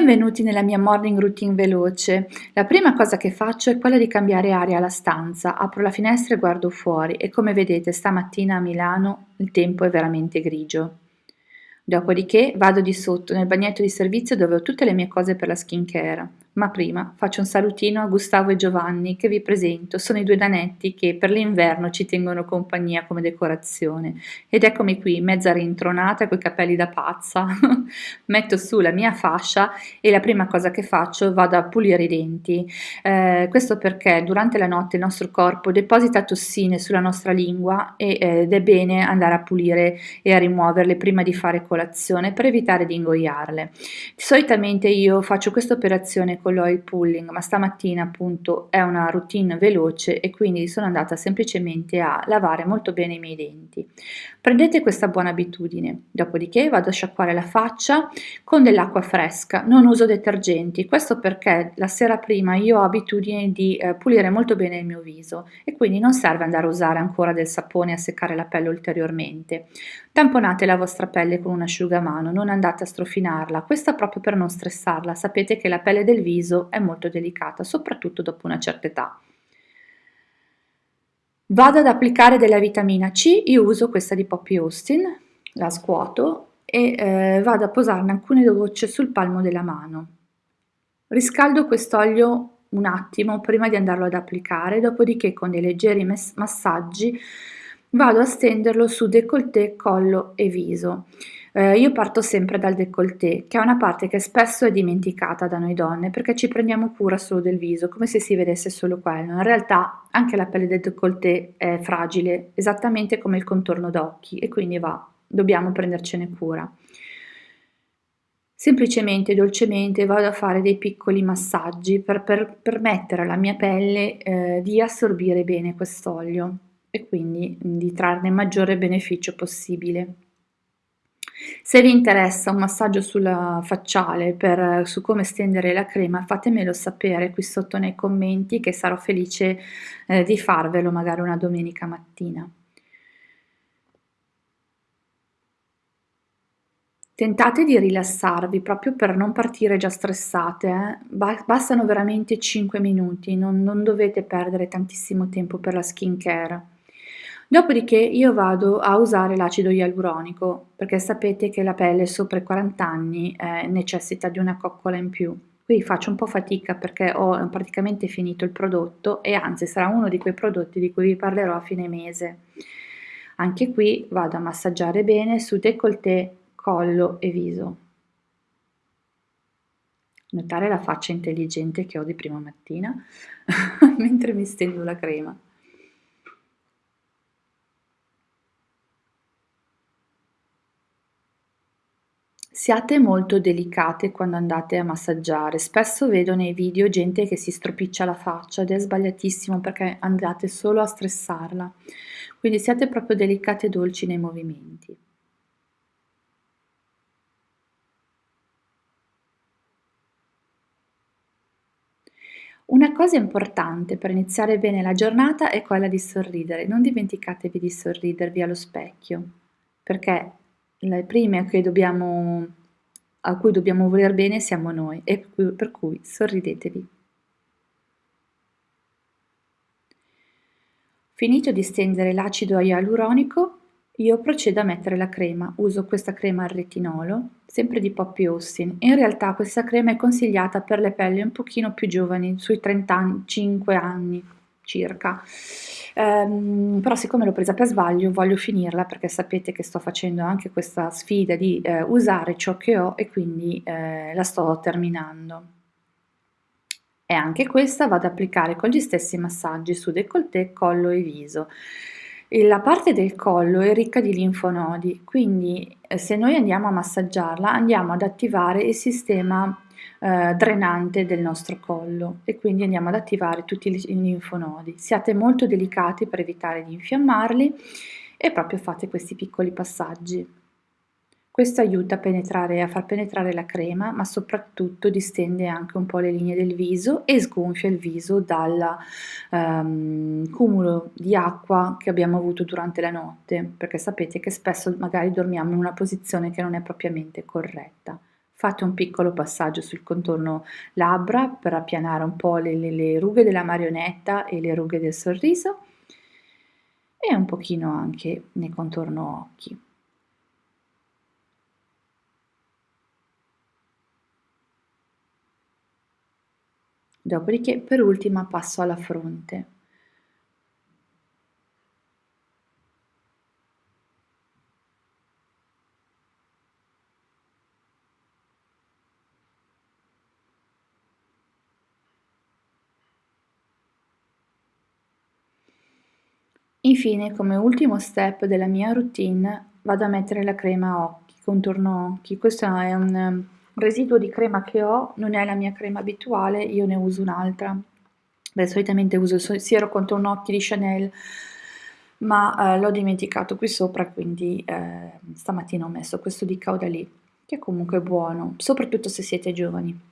Benvenuti nella mia morning routine veloce. La prima cosa che faccio è quella di cambiare aria alla stanza. Apro la finestra e guardo fuori e come vedete stamattina a Milano il tempo è veramente grigio. Dopodiché vado di sotto nel bagnetto di servizio dove ho tutte le mie cose per la skincare. Ma prima faccio un salutino a Gustavo e Giovanni che vi presento, sono i due nanetti che per l'inverno ci tengono compagnia come decorazione. Ed eccomi qui, mezza rintronata coi capelli da pazza. Metto su la mia fascia e la prima cosa che faccio vado a pulire i denti. Eh, questo perché durante la notte il nostro corpo deposita tossine sulla nostra lingua ed è bene andare a pulire e a rimuoverle prima di fare colazione per evitare di ingoiarle. Solitamente io faccio questa operazione con l'oil pulling, ma stamattina appunto è una routine veloce e quindi sono andata semplicemente a lavare molto bene i miei denti. Prendete questa buona abitudine, dopodiché vado a sciacquare la faccia con dell'acqua fresca, non uso detergenti, questo perché la sera prima io ho abitudine di eh, pulire molto bene il mio viso e quindi non serve andare a usare ancora del sapone a seccare la pelle ulteriormente. Tamponate la vostra pelle con un asciugamano, non andate a strofinarla, questo proprio per non stressarla, sapete che la pelle del viso è molto delicata, soprattutto dopo una certa età. Vado ad applicare della vitamina C, io uso questa di Poppy Austin, la scuoto e eh, vado a posarne alcune gocce sul palmo della mano. Riscaldo quest'olio un attimo prima di andarlo ad applicare, dopodiché con dei leggeri massaggi vado a stenderlo su décolleté, collo e viso. Eh, io parto sempre dal décolleté, che è una parte che spesso è dimenticata da noi donne perché ci prendiamo cura solo del viso, come se si vedesse solo quello. In realtà anche la pelle del décolleté è fragile, esattamente come il contorno d'occhi e quindi va, dobbiamo prendercene cura. Semplicemente, dolcemente vado a fare dei piccoli massaggi per, per permettere alla mia pelle eh, di assorbire bene quest'olio e quindi di trarne maggiore beneficio possibile. Se vi interessa un massaggio sulla facciale per, su come stendere la crema, fatemelo sapere qui sotto nei commenti che sarò felice eh, di farvelo magari una domenica mattina. Tentate di rilassarvi proprio per non partire già stressate, eh? bastano veramente 5 minuti, non, non dovete perdere tantissimo tempo per la skincare. Dopodiché io vado a usare l'acido ialuronico perché sapete che la pelle sopra i 40 anni eh, necessita di una coccola in più. Qui faccio un po' fatica perché ho praticamente finito il prodotto e anzi sarà uno di quei prodotti di cui vi parlerò a fine mese. Anche qui vado a massaggiare bene su décolleté, collo e viso. Notare la faccia intelligente che ho di prima mattina mentre mi stendo la crema. Siate molto delicate quando andate a massaggiare, spesso vedo nei video gente che si stropiccia la faccia ed è sbagliatissimo perché andate solo a stressarla, quindi siate proprio delicate e dolci nei movimenti. Una cosa importante per iniziare bene la giornata è quella di sorridere, non dimenticatevi di sorridervi allo specchio, perché le prime che dobbiamo, a cui dobbiamo voler bene siamo noi e per cui sorridetevi. Finito di stendere l'acido ialuronico, io procedo a mettere la crema. Uso questa crema al retinolo, sempre di Poppy Austin. In realtà questa crema è consigliata per le pelli un pochino più giovani, sui 35 anni circa. Um, però siccome l'ho presa per sbaglio voglio finirla perché sapete che sto facendo anche questa sfida di eh, usare ciò che ho e quindi eh, la sto terminando. E anche questa vado ad applicare con gli stessi massaggi su décolleté, collo e viso. E la parte del collo è ricca di linfonodi, quindi eh, se noi andiamo a massaggiarla andiamo ad attivare il sistema eh, drenante del nostro collo e quindi andiamo ad attivare tutti i linfonodi. Siate molto delicati per evitare di infiammarli e proprio fate questi piccoli passaggi. Questo aiuta a, a far penetrare la crema, ma soprattutto distende anche un po' le linee del viso e sgonfia il viso dal um, cumulo di acqua che abbiamo avuto durante la notte, perché sapete che spesso magari dormiamo in una posizione che non è propriamente corretta Fate un piccolo passaggio sul contorno labbra per appianare un po' le, le, le rughe della marionetta e le rughe del sorriso e un pochino anche nel contorno occhi. Dopodiché per ultima passo alla fronte. Infine, come ultimo step della mia routine, vado a mettere la crema occhi, contorno occhi. Questo è un um, residuo di crema che ho, non è la mia crema abituale, io ne uso un'altra. Beh, solitamente uso il siero contorno occhi di Chanel, ma eh, l'ho dimenticato qui sopra, quindi eh, stamattina ho messo questo di Caudalie, che è comunque buono, soprattutto se siete giovani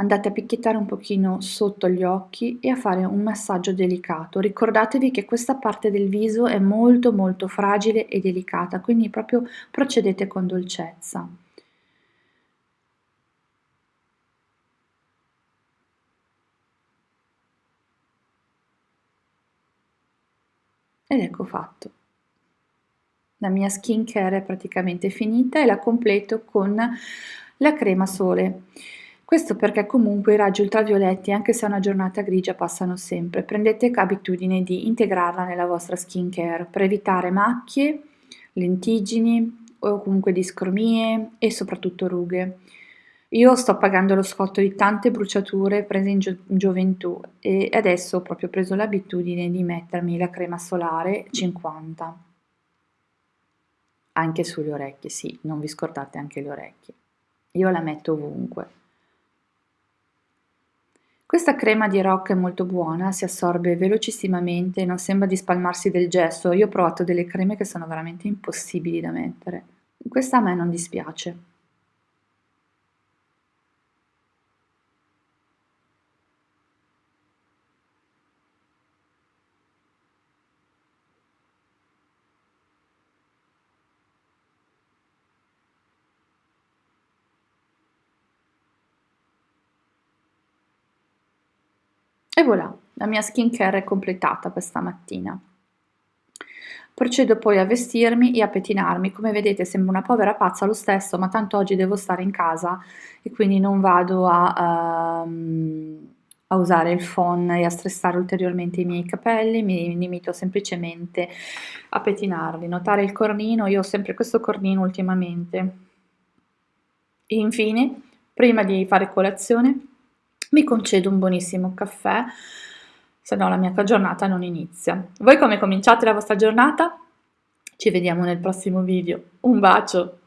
andate a picchiettare un pochino sotto gli occhi e a fare un massaggio delicato. Ricordatevi che questa parte del viso è molto molto fragile e delicata, quindi proprio procedete con dolcezza. Ed ecco fatto. La mia skincare è praticamente finita e la completo con la crema sole. Questo perché comunque i raggi ultravioletti, anche se è una giornata grigia, passano sempre. Prendete abitudine di integrarla nella vostra skin care per evitare macchie, lentiggini o comunque discromie e soprattutto rughe. Io sto pagando lo scotto di tante bruciature prese in, gio in gioventù e adesso ho proprio preso l'abitudine di mettermi la crema solare 50. Anche sulle orecchie, sì, non vi scordate anche le orecchie. Io la metto ovunque. Questa crema di Rock è molto buona, si assorbe velocissimamente, non sembra di spalmarsi del gesso. Io ho provato delle creme che sono veramente impossibili da mettere. Questa a me non dispiace. E voilà, la mia skincare è completata questa mattina. Procedo poi a vestirmi e a pettinarmi, come vedete sembro una povera pazza lo stesso, ma tanto oggi devo stare in casa e quindi non vado a, um, a usare il phon e a stressare ulteriormente i miei capelli, mi limito semplicemente a pettinarli. Notare il cornino, io ho sempre questo cornino ultimamente. E infine, prima di fare colazione, mi concedo un buonissimo caffè, se no la mia giornata non inizia. Voi come cominciate la vostra giornata? Ci vediamo nel prossimo video. Un bacio!